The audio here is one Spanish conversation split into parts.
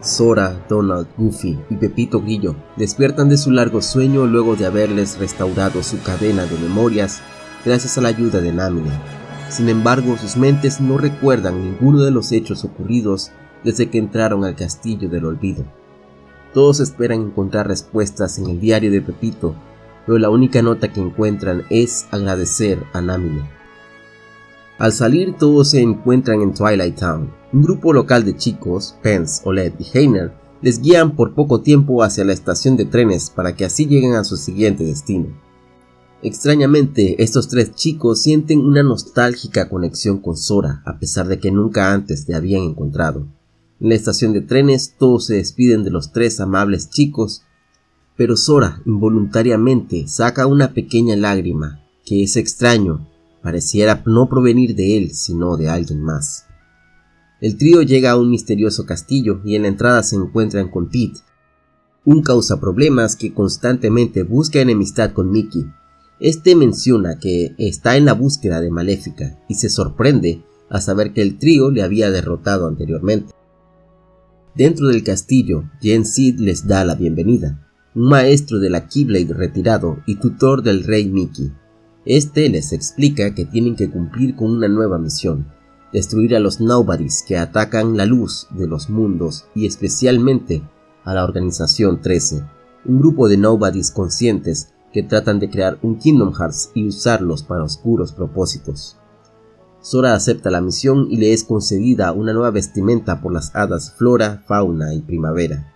Sora, Donald, Goofy y Pepito Grillo despiertan de su largo sueño luego de haberles restaurado su cadena de memorias gracias a la ayuda de Namine. Sin embargo, sus mentes no recuerdan ninguno de los hechos ocurridos desde que entraron al castillo del olvido. Todos esperan encontrar respuestas en el diario de Pepito, pero la única nota que encuentran es agradecer a Namine. Al salir todos se encuentran en Twilight Town. Un grupo local de chicos, Pence, Oled y Heiner, les guían por poco tiempo hacia la estación de trenes para que así lleguen a su siguiente destino. Extrañamente, estos tres chicos sienten una nostálgica conexión con Sora, a pesar de que nunca antes le habían encontrado. En la estación de trenes todos se despiden de los tres amables chicos, pero Sora involuntariamente saca una pequeña lágrima, que es extraño pareciera no provenir de él, sino de alguien más. El trío llega a un misterioso castillo y en la entrada se encuentran con Pete, un causaproblemas que constantemente busca enemistad con Mickey. Este menciona que está en la búsqueda de Maléfica y se sorprende a saber que el trío le había derrotado anteriormente. Dentro del castillo, Jen Sid les da la bienvenida, un maestro de la Keyblade retirado y tutor del rey Mickey. Este les explica que tienen que cumplir con una nueva misión, destruir a los Nobodies que atacan la luz de los mundos y especialmente a la Organización 13, un grupo de Nobodies conscientes que tratan de crear un Kingdom Hearts y usarlos para oscuros propósitos. Sora acepta la misión y le es concedida una nueva vestimenta por las hadas Flora, Fauna y Primavera.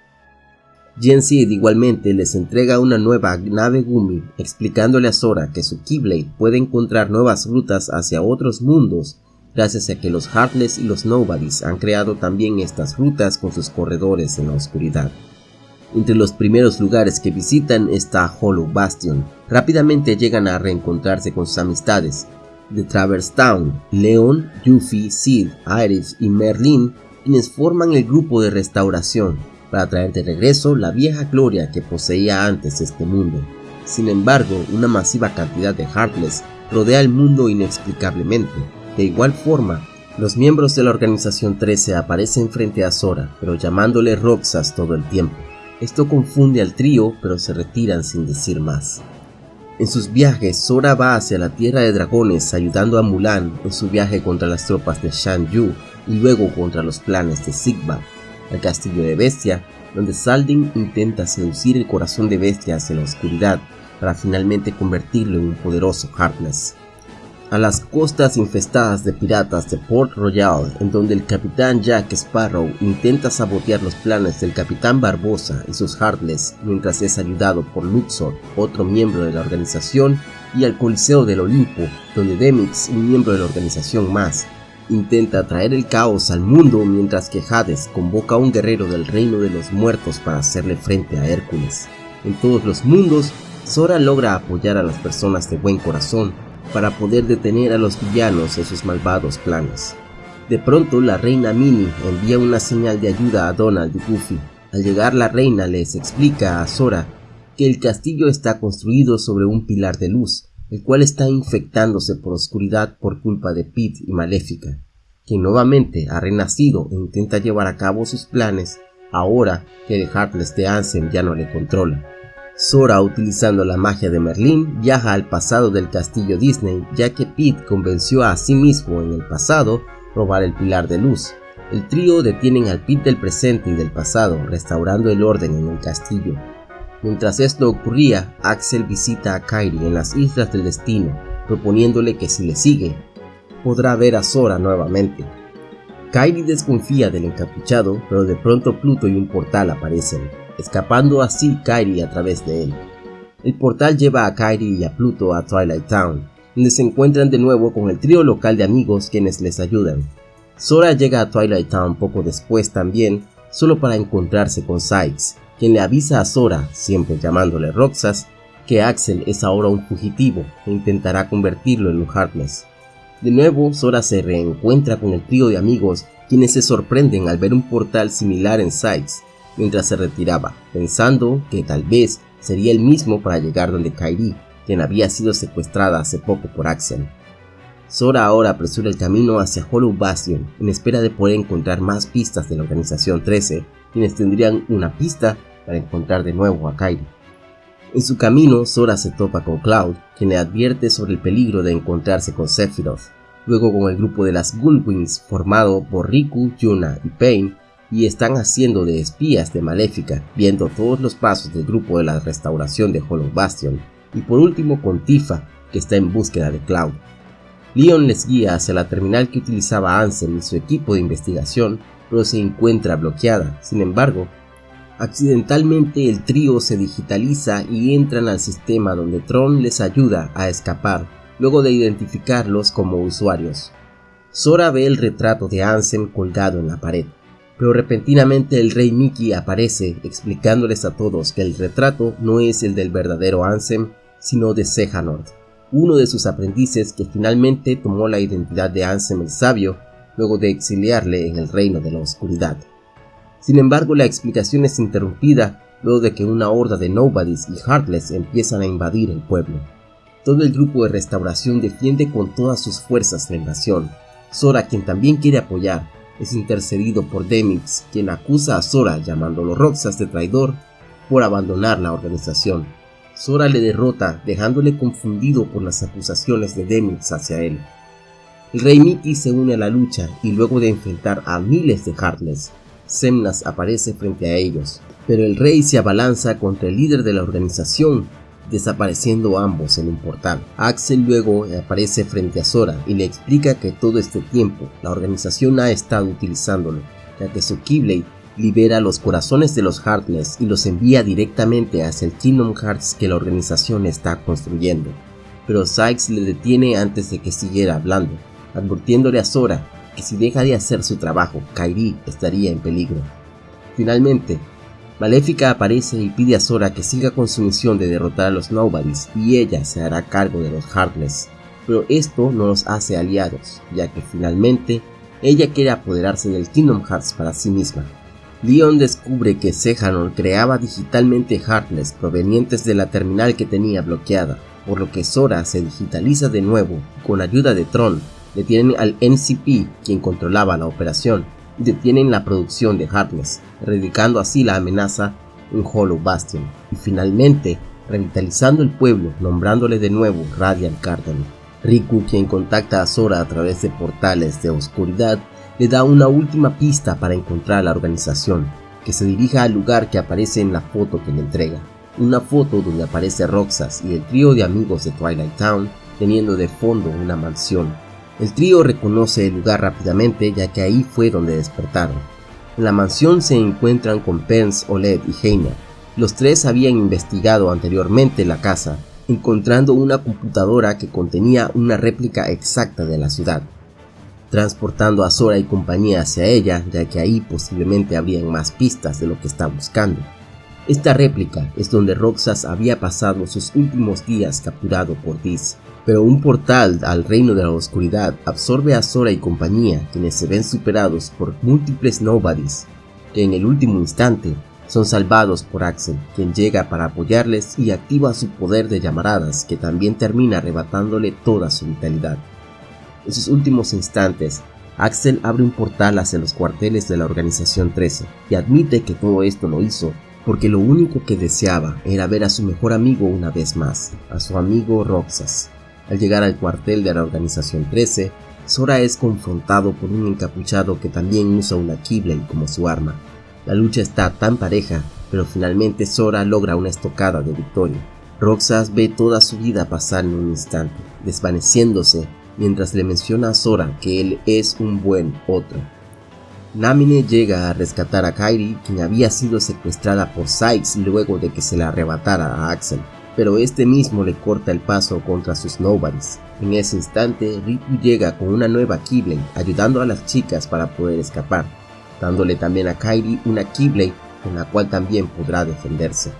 Sid igualmente les entrega una nueva nave Gumi, explicándole a Sora que su Keyblade puede encontrar nuevas rutas hacia otros mundos gracias a que los Heartless y los Nobodies han creado también estas rutas con sus corredores en la oscuridad. Entre los primeros lugares que visitan está Hollow Bastion. Rápidamente llegan a reencontrarse con sus amistades de Traverse Town, Leon, Yuffie, Sid, Iris y Merlin, quienes forman el grupo de restauración para traer de regreso la vieja gloria que poseía antes este mundo. Sin embargo, una masiva cantidad de Heartless rodea el mundo inexplicablemente. De igual forma, los miembros de la Organización 13 aparecen frente a Sora, pero llamándole Roxas todo el tiempo. Esto confunde al trío, pero se retiran sin decir más. En sus viajes, Sora va hacia la Tierra de Dragones ayudando a Mulan en su viaje contra las tropas de Shan Yu y luego contra los planes de Sigma al castillo de Bestia, donde Saldin intenta seducir el corazón de Bestia hacia la oscuridad para finalmente convertirlo en un poderoso Heartless. A las costas infestadas de piratas de Port Royal, en donde el capitán Jack Sparrow intenta sabotear los planes del capitán Barbosa y sus Heartless mientras es ayudado por Luxor, otro miembro de la organización, y al Coliseo del Olimpo, donde Demix, un miembro de la organización más, intenta traer el caos al mundo mientras que Hades convoca a un guerrero del reino de los muertos para hacerle frente a Hércules. En todos los mundos, Sora logra apoyar a las personas de buen corazón para poder detener a los villanos en sus malvados planes. De pronto la reina Minnie envía una señal de ayuda a Donald y Goofy. Al llegar la reina les explica a Sora que el castillo está construido sobre un pilar de luz el cual está infectándose por oscuridad por culpa de Pete y Maléfica, quien nuevamente ha renacido e intenta llevar a cabo sus planes ahora que el Heartless de Ansem ya no le controla. Sora, utilizando la magia de Merlin, viaja al pasado del castillo Disney, ya que Pete convenció a sí mismo en el pasado robar el pilar de luz. El trío detienen al Pete del presente y del pasado, restaurando el orden en el castillo, Mientras esto ocurría, Axel visita a Kairi en las Islas del Destino, proponiéndole que si le sigue, podrá ver a Sora nuevamente. Kairi desconfía del encapuchado, pero de pronto Pluto y un portal aparecen, escapando así Kairi a través de él. El portal lleva a Kairi y a Pluto a Twilight Town, donde se encuentran de nuevo con el trío local de amigos quienes les ayudan. Sora llega a Twilight Town poco después también, solo para encontrarse con Sykes, quien le avisa a Sora, siempre llamándole Roxas, que Axel es ahora un fugitivo e intentará convertirlo en un Heartless. De nuevo, Sora se reencuentra con el trío de amigos quienes se sorprenden al ver un portal similar en Sykes mientras se retiraba, pensando que tal vez sería el mismo para llegar donde Kairi, quien había sido secuestrada hace poco por Axel. Sora ahora apresura el camino hacia Hollow Bastion en espera de poder encontrar más pistas de la Organización 13 quienes tendrían una pista para encontrar de nuevo a Kairi. En su camino, Sora se topa con Cloud, quien le advierte sobre el peligro de encontrarse con Sephiroth. Luego con el grupo de las Gullwings formado por Riku, Yuna y Pain, y están haciendo de espías de Maléfica, viendo todos los pasos del grupo de la restauración de Hollow Bastion. Y por último con Tifa, que está en búsqueda de Cloud. Leon les guía hacia la terminal que utilizaba Ansem y su equipo de investigación, pero se encuentra bloqueada. Sin embargo, accidentalmente el trío se digitaliza y entran al sistema donde Tron les ayuda a escapar, luego de identificarlos como usuarios. Sora ve el retrato de Ansem colgado en la pared, pero repentinamente el rey Mickey aparece explicándoles a todos que el retrato no es el del verdadero Ansem, sino de Sehanort uno de sus aprendices que finalmente tomó la identidad de Ansem el Sabio luego de exiliarle en el reino de la oscuridad. Sin embargo, la explicación es interrumpida luego de que una horda de Nobodies y Heartless empiezan a invadir el pueblo. Todo el grupo de restauración defiende con todas sus fuerzas la invasión. Sora, quien también quiere apoyar, es intercedido por Demix, quien acusa a Sora llamándolo Roxas de traidor por abandonar la organización. Sora le derrota, dejándole confundido por las acusaciones de Demix hacia él. El rey Mickey se une a la lucha y luego de enfrentar a miles de Heartless, Semnas aparece frente a ellos, pero el rey se abalanza contra el líder de la organización, desapareciendo ambos en un portal. Axel luego aparece frente a Sora y le explica que todo este tiempo la organización ha estado utilizándolo, ya que su Keyblade libera los corazones de los Heartless y los envía directamente hacia el Kingdom Hearts que la organización está construyendo. Pero Sykes le detiene antes de que siguiera hablando, advirtiéndole a Sora que si deja de hacer su trabajo, Kairi estaría en peligro. Finalmente, Maléfica aparece y pide a Sora que siga con su misión de derrotar a los Nobodies y ella se hará cargo de los Heartless. Pero esto no los hace aliados, ya que finalmente ella quiere apoderarse del Kingdom Hearts para sí misma. Leon descubre que Sehanor creaba digitalmente Heartless provenientes de la terminal que tenía bloqueada, por lo que Sora se digitaliza de nuevo con ayuda de Tron detienen al NCP quien controlaba la operación detienen la producción de Heartless, erradicando así la amenaza en Hollow Bastion y finalmente revitalizando el pueblo nombrándole de nuevo Radiant Garden. Riku quien contacta a Sora a través de portales de oscuridad le da una última pista para encontrar la organización, que se dirija al lugar que aparece en la foto que le entrega. Una foto donde aparece Roxas y el trío de amigos de Twilight Town teniendo de fondo una mansión. El trío reconoce el lugar rápidamente ya que ahí fue donde despertaron. En la mansión se encuentran con Pence, Oled y Heina. Los tres habían investigado anteriormente la casa, encontrando una computadora que contenía una réplica exacta de la ciudad transportando a Sora y compañía hacia ella, ya que ahí posiblemente habrían más pistas de lo que está buscando. Esta réplica es donde Roxas había pasado sus últimos días capturado por Diz, pero un portal al reino de la oscuridad absorbe a Sora y compañía, quienes se ven superados por múltiples nobodies, que en el último instante son salvados por Axel, quien llega para apoyarles y activa su poder de llamaradas, que también termina arrebatándole toda su vitalidad. En sus últimos instantes, Axel abre un portal hacia los cuarteles de la Organización 13 y admite que todo esto lo hizo porque lo único que deseaba era ver a su mejor amigo una vez más, a su amigo Roxas. Al llegar al cuartel de la Organización 13, Sora es confrontado por un encapuchado que también usa una Keyblade como su arma. La lucha está tan pareja, pero finalmente Sora logra una estocada de victoria. Roxas ve toda su vida pasar en un instante, desvaneciéndose mientras le menciona a Sora que él es un buen otro. Namine llega a rescatar a Kairi, quien había sido secuestrada por Sykes luego de que se la arrebatara a Axel, pero este mismo le corta el paso contra sus Nobodies. En ese instante, Riku llega con una nueva Keyblade, ayudando a las chicas para poder escapar, dándole también a Kairi una Keyblade con la cual también podrá defenderse.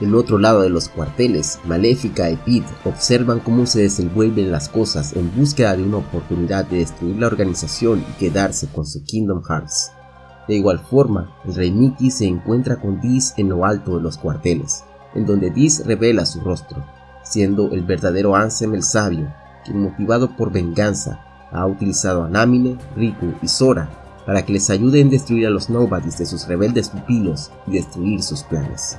En otro lado de los cuarteles, Maléfica y Pete observan cómo se desenvuelven las cosas en búsqueda de una oportunidad de destruir la organización y quedarse con su Kingdom Hearts. De igual forma, el rey Mickey se encuentra con Diz en lo alto de los cuarteles, en donde Diz revela su rostro, siendo el verdadero Ansem el Sabio, quien motivado por venganza ha utilizado a Namine, Riku y Sora para que les ayude en destruir a los Nobodies de sus rebeldes pupilos y destruir sus planes.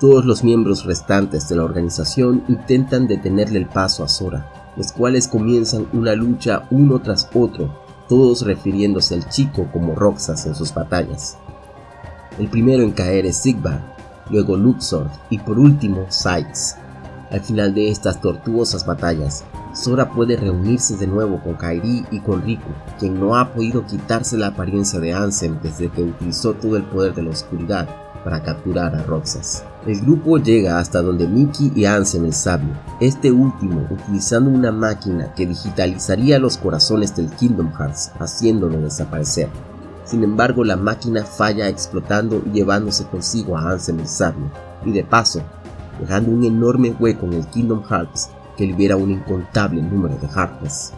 Todos los miembros restantes de la organización intentan detenerle el paso a Sora, los cuales comienzan una lucha uno tras otro, todos refiriéndose al chico como Roxas en sus batallas. El primero en caer es Sigvar, luego Luxord y por último Sykes. Al final de estas tortuosas batallas, Sora puede reunirse de nuevo con Kairi y con Riku, quien no ha podido quitarse la apariencia de Ansem desde que utilizó todo el poder de la oscuridad para capturar a Roxas. El grupo llega hasta donde Mickey y Ansem el sabio, este último utilizando una máquina que digitalizaría los corazones del Kingdom Hearts, haciéndolo desaparecer. Sin embargo, la máquina falla explotando y llevándose consigo a Ansem el sabio, y de paso, dejando un enorme hueco en el Kingdom Hearts que libera un incontable número de Heartless.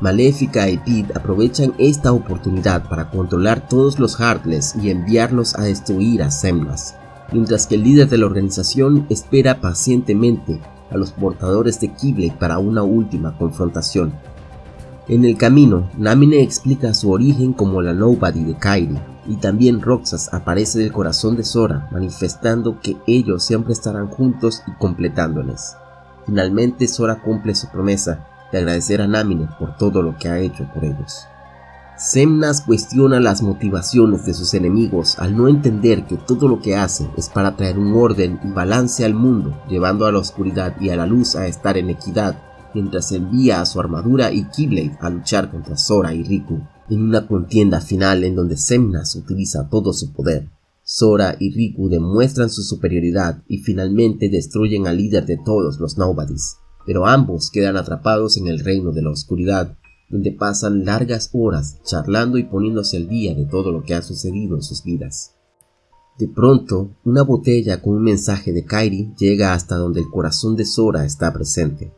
Maléfica y Pete aprovechan esta oportunidad para controlar todos los Heartless y enviarlos a destruir a Semnas, mientras que el líder de la organización espera pacientemente a los portadores de Keyblade para una última confrontación. En el camino, Namine explica su origen como la Nobody de Kairi, y también Roxas aparece del corazón de Sora, manifestando que ellos siempre estarán juntos y completándoles. Finalmente Sora cumple su promesa de agradecer a Namine por todo lo que ha hecho por ellos. Semnas cuestiona las motivaciones de sus enemigos al no entender que todo lo que hace es para traer un orden y balance al mundo, llevando a la oscuridad y a la luz a estar en equidad, mientras envía a su armadura y Keyblade a luchar contra Sora y Riku, en una contienda final en donde Semnas utiliza todo su poder. Sora y Riku demuestran su superioridad y finalmente destruyen al líder de todos los Nobodies, pero ambos quedan atrapados en el reino de la oscuridad, donde pasan largas horas charlando y poniéndose al día de todo lo que ha sucedido en sus vidas. De pronto, una botella con un mensaje de Kairi llega hasta donde el corazón de Sora está presente.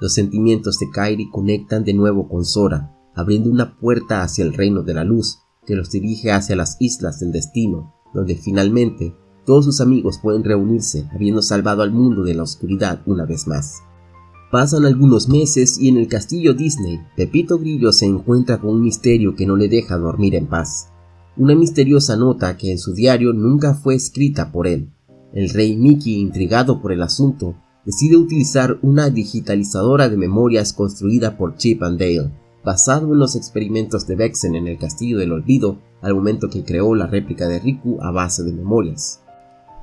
Los sentimientos de Kairi conectan de nuevo con Sora, abriendo una puerta hacia el reino de la luz que los dirige hacia las islas del destino, donde finalmente todos sus amigos pueden reunirse habiendo salvado al mundo de la oscuridad una vez más. Pasan algunos meses y en el castillo Disney, Pepito Grillo se encuentra con un misterio que no le deja dormir en paz. Una misteriosa nota que en su diario nunca fue escrita por él. El rey Mickey, intrigado por el asunto, decide utilizar una digitalizadora de memorias construida por Chip and Dale, basado en los experimentos de Vexen en el Castillo del Olvido al momento que creó la réplica de Riku a base de memorias.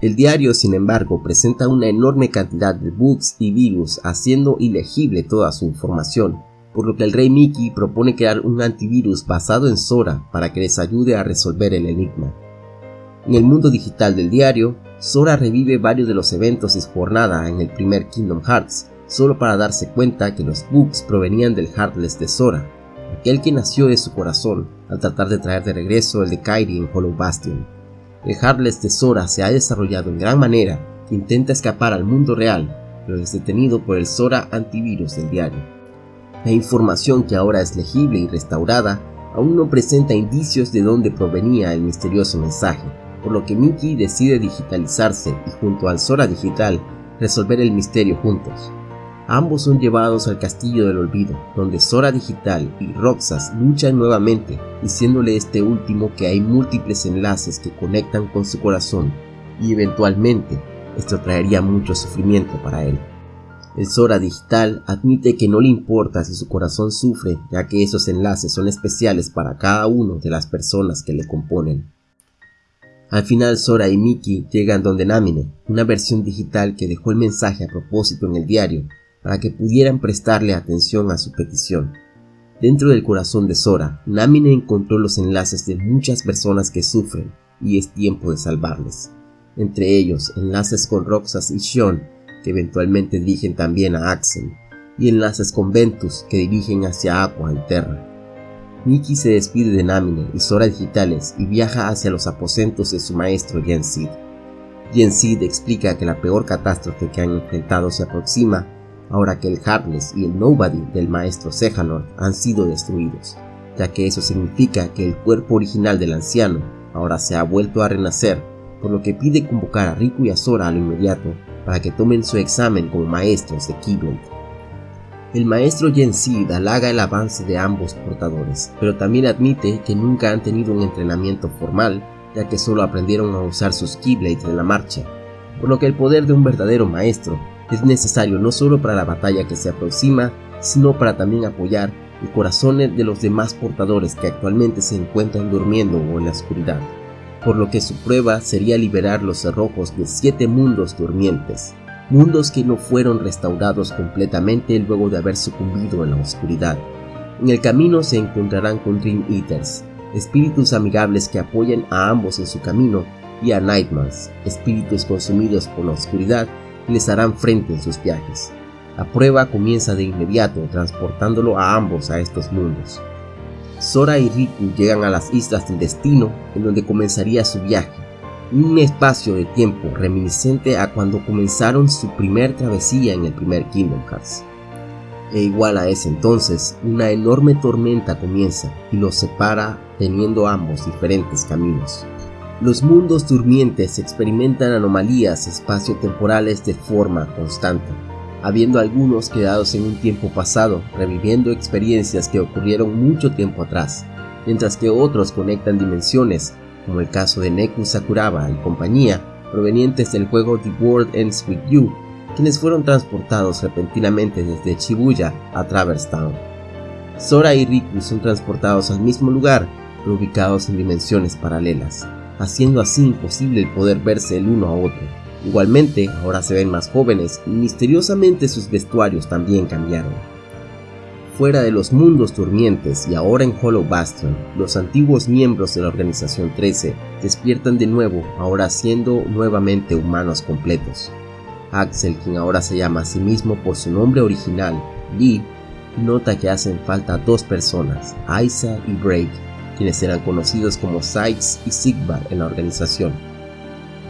El diario, sin embargo, presenta una enorme cantidad de bugs y virus haciendo ilegible toda su información, por lo que el rey Mickey propone crear un antivirus basado en Sora para que les ayude a resolver el enigma. En el mundo digital del diario, Sora revive varios de los eventos de su jornada en el primer Kingdom Hearts, solo para darse cuenta que los bugs provenían del Heartless de Sora, aquel que nació de su corazón al tratar de traer de regreso el de Kairi en Hollow Bastion. El Heartless de Sora se ha desarrollado en gran manera e intenta escapar al mundo real, pero es detenido por el Sora antivirus del diario. La información que ahora es legible y restaurada aún no presenta indicios de dónde provenía el misterioso mensaje, por lo que Mickey decide digitalizarse y junto al Sora digital resolver el misterio juntos. Ambos son llevados al Castillo del Olvido, donde Sora Digital y Roxas luchan nuevamente, diciéndole este último que hay múltiples enlaces que conectan con su corazón, y eventualmente esto traería mucho sufrimiento para él. El Sora Digital admite que no le importa si su corazón sufre, ya que esos enlaces son especiales para cada uno de las personas que le componen. Al final Sora y Mickey llegan donde Namine, una versión digital que dejó el mensaje a propósito en el diario, para que pudieran prestarle atención a su petición. Dentro del corazón de Sora, Namine encontró los enlaces de muchas personas que sufren y es tiempo de salvarles. Entre ellos, enlaces con Roxas y Shion, que eventualmente dirigen también a Axel, y enlaces con Ventus, que dirigen hacia Aqua y Terra. Nikki se despide de Namine y Sora Digitales y viaja hacia los aposentos de su maestro Yen Sid. Yen Sid explica que la peor catástrofe que han enfrentado se aproxima ahora que el Heartless y el Nobody del maestro Sejanor han sido destruidos, ya que eso significa que el cuerpo original del anciano ahora se ha vuelto a renacer, por lo que pide convocar a Riku y a Sora a lo inmediato para que tomen su examen como maestros de Keyblade. El maestro Sid halaga el avance de ambos portadores, pero también admite que nunca han tenido un entrenamiento formal, ya que solo aprendieron a usar sus Keyblades en la marcha, por lo que el poder de un verdadero maestro es necesario no solo para la batalla que se aproxima, sino para también apoyar el corazón de los demás portadores que actualmente se encuentran durmiendo o en la oscuridad, por lo que su prueba sería liberar los cerrojos de siete mundos durmientes, mundos que no fueron restaurados completamente luego de haber sucumbido en la oscuridad. En el camino se encontrarán con Dream Eaters, espíritus amigables que apoyan a ambos en su camino, y a Nightmares, espíritus consumidos por la oscuridad y les harán frente en sus viajes. La prueba comienza de inmediato transportándolo a ambos a estos mundos. Sora y Riku llegan a las Islas del Destino en donde comenzaría su viaje, un espacio de tiempo reminiscente a cuando comenzaron su primer travesía en el primer Kingdom Hearts. E igual a ese entonces, una enorme tormenta comienza y los separa teniendo ambos diferentes caminos. Los mundos durmientes experimentan anomalías espaciotemporales de forma constante, habiendo algunos quedados en un tiempo pasado, reviviendo experiencias que ocurrieron mucho tiempo atrás, mientras que otros conectan dimensiones, como el caso de Neku Sakuraba y compañía, provenientes del juego The World Ends With You, quienes fueron transportados repentinamente desde Shibuya a Traverse Town. Sora y Riku son transportados al mismo lugar, pero ubicados en dimensiones paralelas, haciendo así imposible el poder verse el uno a otro. Igualmente, ahora se ven más jóvenes y misteriosamente sus vestuarios también cambiaron. Fuera de los mundos durmientes y ahora en Hollow Bastion, los antiguos miembros de la Organización 13 despiertan de nuevo, ahora siendo nuevamente humanos completos. Axel, quien ahora se llama a sí mismo por su nombre original, Lee, nota que hacen falta dos personas, Isa y Break, quienes eran conocidos como Sykes y Sigvar en la organización.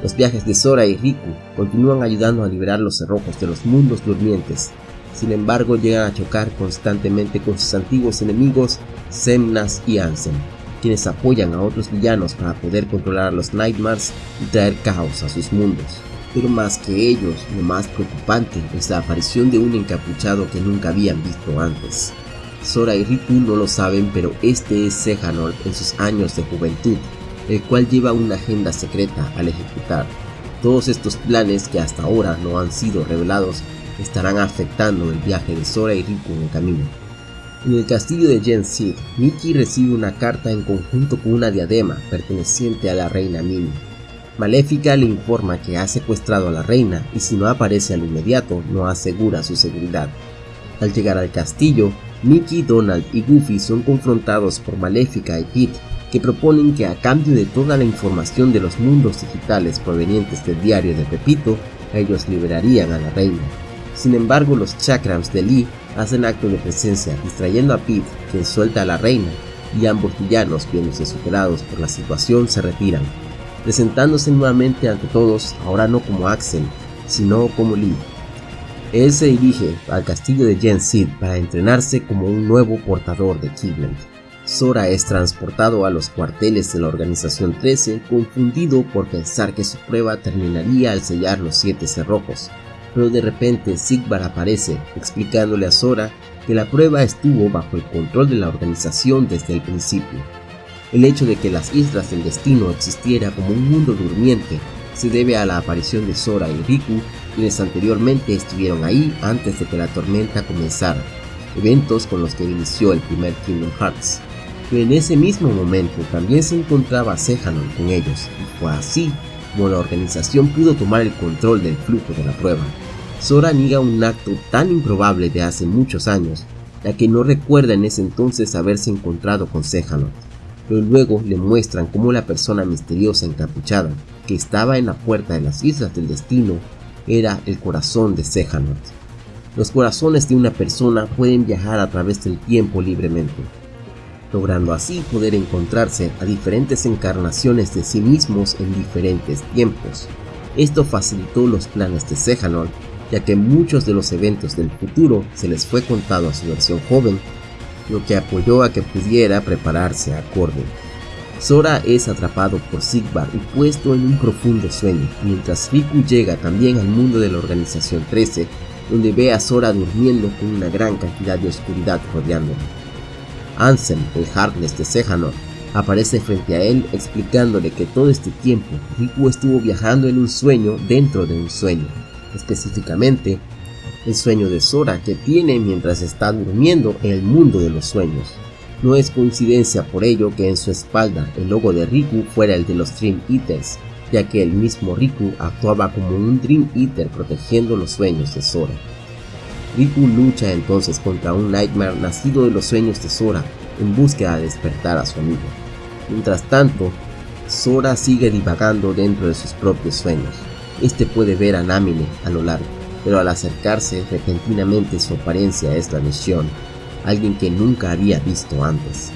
Los viajes de Sora y Riku continúan ayudando a liberar los cerrojos de los mundos durmientes. Sin embargo, llegan a chocar constantemente con sus antiguos enemigos, Semnas y Ansem, quienes apoyan a otros villanos para poder controlar a los Nightmares y traer caos a sus mundos. Pero más que ellos, lo más preocupante es la aparición de un encapuchado que nunca habían visto antes. Sora y Riku no lo saben, pero este es Sehanort en sus años de juventud, el cual lleva una agenda secreta al ejecutar. Todos estos planes que hasta ahora no han sido revelados estarán afectando el viaje de Sora y Riku en el camino. En el castillo de Gen Sid, recibe una carta en conjunto con una diadema perteneciente a la reina Mimi. Maléfica le informa que ha secuestrado a la reina y si no aparece al inmediato no asegura su seguridad. Al llegar al castillo, Mickey, Donald y Goofy son confrontados por Maléfica y Pete, que proponen que a cambio de toda la información de los mundos digitales provenientes del diario de Pepito, ellos liberarían a la reina. Sin embargo, los chakrams de Lee hacen acto de presencia, distrayendo a Pete, quien suelta a la reina, y ambos villanos, viéndose superados por la situación, se retiran, presentándose nuevamente ante todos, ahora no como Axel, sino como Lee. Él se dirige al castillo de Gen Sid para entrenarse como un nuevo portador de Keyblade. Sora es transportado a los cuarteles de la Organización 13, confundido por pensar que su prueba terminaría al sellar los siete cerrojos. Pero de repente Sigvar aparece, explicándole a Sora que la prueba estuvo bajo el control de la organización desde el principio. El hecho de que las Islas del Destino existiera como un mundo durmiente se debe a la aparición de Sora y Riku, quienes anteriormente estuvieron ahí antes de que la tormenta comenzara, eventos con los que inició el primer Kingdom Hearts en ese mismo momento también se encontraba Sehanon con ellos, y fue así como la organización pudo tomar el control del flujo de la prueba. Sora niega un acto tan improbable de hace muchos años, ya que no recuerda en ese entonces haberse encontrado con Sehanon, pero luego le muestran cómo la persona misteriosa encapuchada que estaba en la puerta de las Islas del Destino era el corazón de Sehanort. Los corazones de una persona pueden viajar a través del tiempo libremente, logrando así poder encontrarse a diferentes encarnaciones de sí mismos en diferentes tiempos. Esto facilitó los planes de Sehanol, ya que muchos de los eventos del futuro se les fue contado a su versión joven, lo que apoyó a que pudiera prepararse acorde. Sora es atrapado por Sigvar y puesto en un profundo sueño, mientras Riku llega también al mundo de la Organización 13, donde ve a Sora durmiendo con una gran cantidad de oscuridad rodeándolo. Ansem, el Heartless de Sejanor, aparece frente a él explicándole que todo este tiempo Riku estuvo viajando en un sueño dentro de un sueño, específicamente el sueño de Sora que tiene mientras está durmiendo en el mundo de los sueños. No es coincidencia por ello que en su espalda el logo de Riku fuera el de los Dream Eaters, ya que el mismo Riku actuaba como un Dream Eater protegiendo los sueños de Sora. Riku lucha entonces contra un Nightmare nacido de los sueños de Sora en búsqueda de despertar a su amigo. Mientras tanto, Sora sigue divagando dentro de sus propios sueños. Este puede ver a Namine a lo largo, pero al acercarse repentinamente su apariencia es la misión, alguien que nunca había visto antes.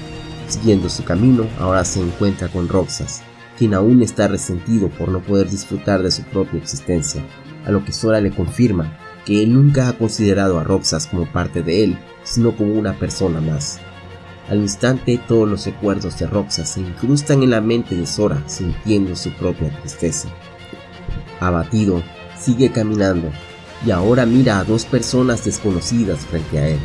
Siguiendo su camino, ahora se encuentra con Roxas, quien aún está resentido por no poder disfrutar de su propia existencia, a lo que Sora le confirma que él nunca ha considerado a Roxas como parte de él, sino como una persona más. Al instante todos los recuerdos de Roxas se incrustan en la mente de Sora, sintiendo su propia tristeza. Abatido, sigue caminando, y ahora mira a dos personas desconocidas frente a él,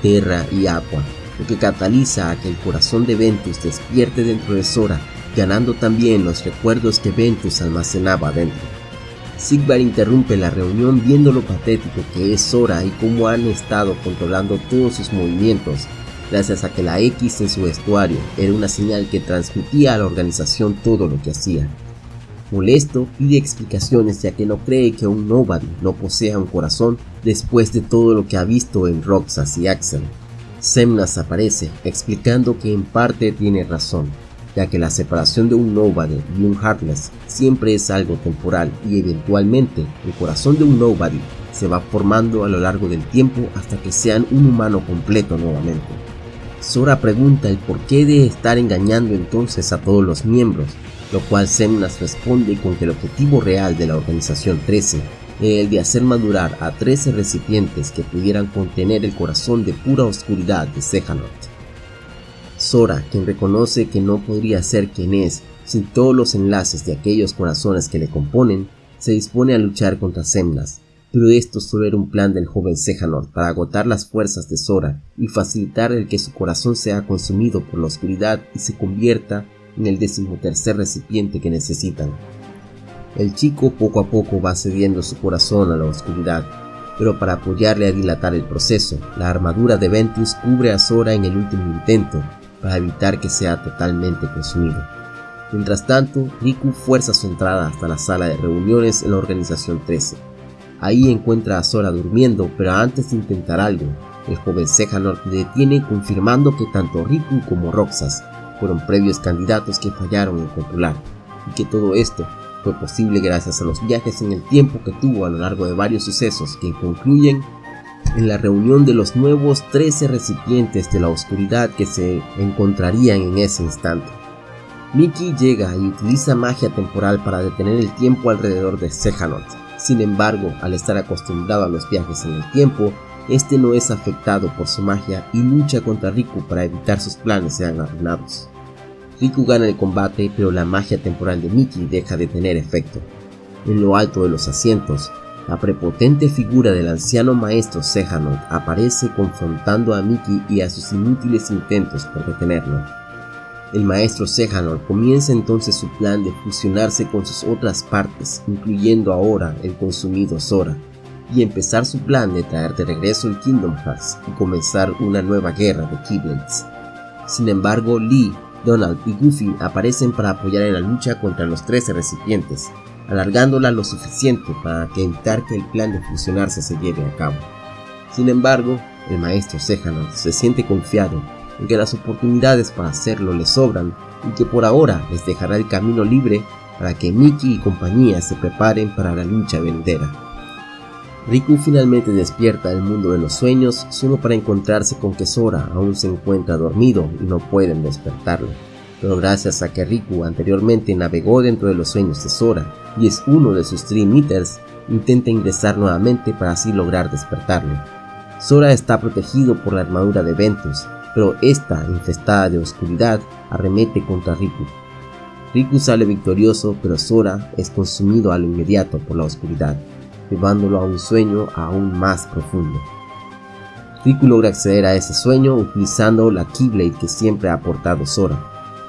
Terra y Aqua, lo que cataliza a que el corazón de Ventus despierte dentro de Sora, ganando también los recuerdos que Ventus almacenaba dentro. Sigvar interrumpe la reunión viendo lo patético que es Sora y cómo han estado controlando todos sus movimientos gracias a que la X en su vestuario era una señal que transmitía a la organización todo lo que hacía. Molesto, pide explicaciones ya que no cree que un Nobody no posea un corazón después de todo lo que ha visto en Roxas y Axel. Semnas aparece, explicando que en parte tiene razón, ya que la separación de un Nobody y un Heartless siempre es algo temporal y eventualmente el corazón de un Nobody se va formando a lo largo del tiempo hasta que sean un humano completo nuevamente. Sora pregunta el porqué de estar engañando entonces a todos los miembros, lo cual Semnas responde con que el objetivo real de la Organización 13 era el de hacer madurar a 13 recipientes que pudieran contener el corazón de pura oscuridad de Sejanort. Sora, quien reconoce que no podría ser quien es sin todos los enlaces de aquellos corazones que le componen, se dispone a luchar contra Semnas, pero esto solo era un plan del joven Sejanor para agotar las fuerzas de Sora y facilitar el que su corazón sea consumido por la oscuridad y se convierta en el decimotercer recipiente que necesitan. El chico poco a poco va cediendo su corazón a la oscuridad, pero para apoyarle a dilatar el proceso, la armadura de Ventus cubre a Sora en el último intento para evitar que sea totalmente consumido. Mientras tanto, Riku fuerza su entrada hasta la sala de reuniones en la Organización 13 Ahí encuentra a Sora durmiendo, pero antes de intentar algo, el joven Sejanor le detiene confirmando que tanto Riku como Roxas fueron previos candidatos que fallaron en controlar, y que todo esto fue posible gracias a los viajes en el tiempo que tuvo a lo largo de varios sucesos que concluyen en la reunión de los nuevos 13 recipientes de la oscuridad que se encontrarían en ese instante. Mickey llega y utiliza magia temporal para detener el tiempo alrededor de Sejanort, sin embargo, al estar acostumbrado a los viajes en el tiempo, este no es afectado por su magia y lucha contra Riku para evitar sus planes sean arruinados. Riku gana el combate, pero la magia temporal de Mickey deja de tener efecto. En lo alto de los asientos, la prepotente figura del anciano maestro Sejanot aparece confrontando a Mickey y a sus inútiles intentos por detenerlo. El maestro Sejanor comienza entonces su plan de fusionarse con sus otras partes, incluyendo ahora el consumido Sora, y empezar su plan de traer de regreso el Kingdom Hearts y comenzar una nueva guerra de Keyblades. Sin embargo, Lee, Donald y Goofy aparecen para apoyar en la lucha contra los 13 recipientes, alargándola lo suficiente para evitar que el plan de fusionarse se lleve a cabo. Sin embargo, el maestro Sejanor se siente confiado en que las oportunidades para hacerlo le sobran y que por ahora les dejará el camino libre para que Mickey y compañía se preparen para la lucha venidera. Riku finalmente despierta del mundo de los sueños solo para encontrarse con que Sora aún se encuentra dormido y no pueden despertarlo. Pero gracias a que Riku anteriormente navegó dentro de los sueños de Sora y es uno de sus Dream Eaters, intenta ingresar nuevamente para así lograr despertarlo. Sora está protegido por la armadura de Ventus, pero esta, infestada de oscuridad, arremete contra Riku. Riku sale victorioso, pero Sora es consumido al inmediato por la oscuridad. llevándolo a un sueño aún más profundo. Riku logra acceder a ese sueño utilizando la Keyblade que siempre ha portado Sora,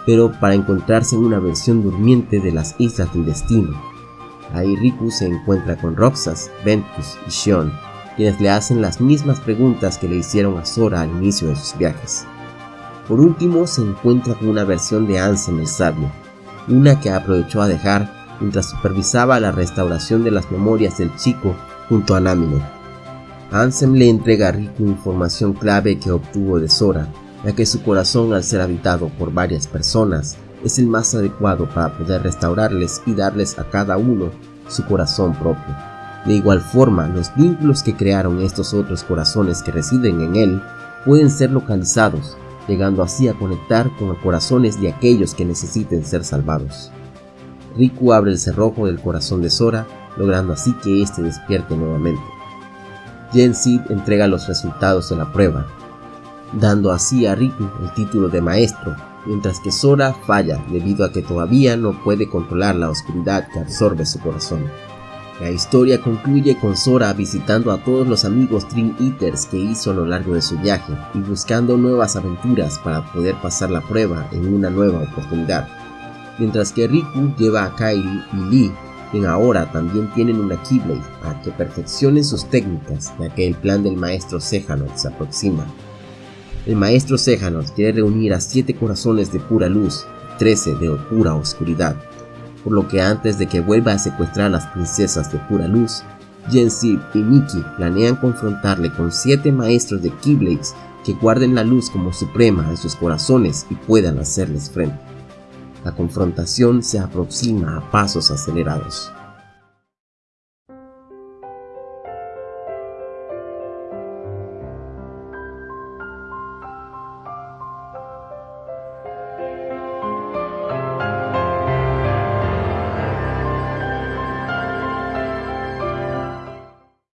pero para encontrarse en una versión durmiente de las Islas del Destino. Ahí Riku se encuentra con Roxas, Ventus y Shion, quienes le hacen las mismas preguntas que le hicieron a Sora al inicio de sus viajes. Por último se encuentra con una versión de Ansem el Sabio, una que aprovechó a dejar mientras supervisaba la restauración de las memorias del chico junto a Namine. Ansem le entrega a Riku información clave que obtuvo de Sora, ya que su corazón al ser habitado por varias personas es el más adecuado para poder restaurarles y darles a cada uno su corazón propio. De igual forma, los vínculos que crearon estos otros corazones que residen en él pueden ser localizados, llegando así a conectar con los corazones de aquellos que necesiten ser salvados. Riku abre el cerrojo del corazón de Sora, logrando así que éste despierte nuevamente. Sid entrega los resultados de la prueba, dando así a Riku el título de maestro, mientras que Sora falla debido a que todavía no puede controlar la oscuridad que absorbe su corazón. La historia concluye con Sora visitando a todos los amigos Dream Eaters que hizo a lo largo de su viaje y buscando nuevas aventuras para poder pasar la prueba en una nueva oportunidad. Mientras que Riku lleva a Kairi y Lee quien ahora también tienen una Keyblade a que perfeccionen sus técnicas ya que el plan del maestro Sejanot se aproxima. El maestro Sejanot quiere reunir a 7 corazones de pura luz 13 de pura oscuridad, por lo que antes de que vuelva a secuestrar a las princesas de pura luz, Jensi y Nikki planean confrontarle con 7 maestros de Keyblades que guarden la luz como suprema en sus corazones y puedan hacerles frente. La confrontación se aproxima a pasos acelerados.